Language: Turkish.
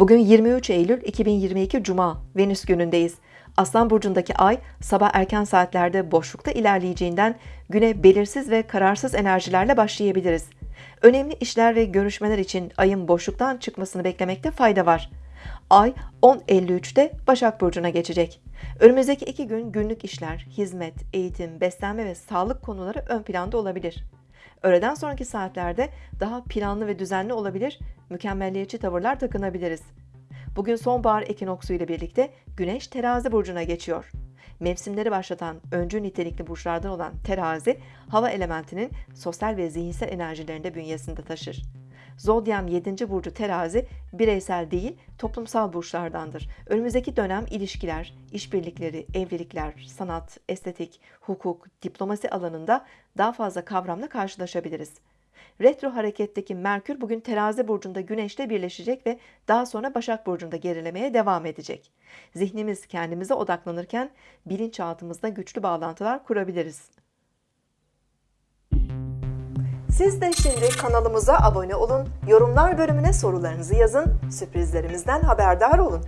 Bugün 23 Eylül 2022 Cuma Venüs günündeyiz. Aslan burcundaki ay sabah erken saatlerde boşlukta ilerleyeceğinden güne belirsiz ve kararsız enerjilerle başlayabiliriz. Önemli işler ve görüşmeler için ayın boşluktan çıkmasını beklemekte fayda var. Ay 10.53'te Başak Burcu'na geçecek. Önümüzdeki iki gün günlük işler, hizmet, eğitim, beslenme ve sağlık konuları ön planda olabilir. Öğleden sonraki saatlerde daha planlı ve düzenli olabilir, mükemmelliyetçi tavırlar takınabiliriz. Bugün sonbahar ekinoksu ile birlikte Güneş terazi burcuna geçiyor. Mevsimleri başlatan öncü nitelikli burçlardan olan terazi, hava elementinin sosyal ve zihinsel enerjilerini de bünyesinde taşır. Zodyam 7. burcu terazi bireysel değil toplumsal burçlardandır. Önümüzdeki dönem ilişkiler, işbirlikleri, evlilikler, sanat, estetik, hukuk, diplomasi alanında daha fazla kavramla karşılaşabiliriz. Retro hareketteki Merkür bugün terazi burcunda Güneş'le birleşecek ve daha sonra Başak burcunda gerilemeye devam edecek. Zihnimiz kendimize odaklanırken bilinçaltımızda güçlü bağlantılar kurabiliriz. Siz de şimdi kanalımıza abone olun, yorumlar bölümüne sorularınızı yazın, sürprizlerimizden haberdar olun.